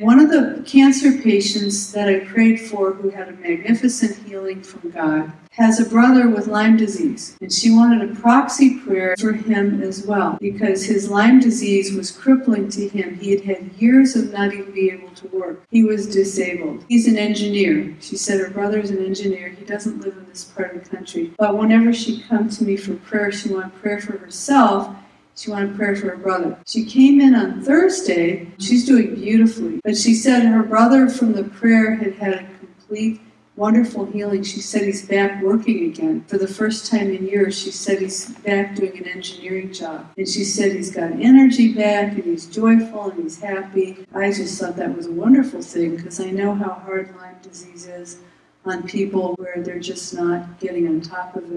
One of the cancer patients that I prayed for who had a magnificent healing from God has a brother with Lyme disease, and she wanted a proxy prayer for him as well because his Lyme disease was crippling to him. He had had years of not even being able to work. He was disabled. He's an engineer. She said her brother's an engineer. He doesn't live in this part of the country. But whenever she'd come to me for prayer, she wanted prayer for herself she wanted prayer for her brother. She came in on Thursday. She's doing beautifully. But she said her brother from the prayer had had a complete, wonderful healing. She said he's back working again. For the first time in years, she said he's back doing an engineering job. And she said he's got energy back and he's joyful and he's happy. I just thought that was a wonderful thing because I know how hard Lyme disease is on people where they're just not getting on top of it.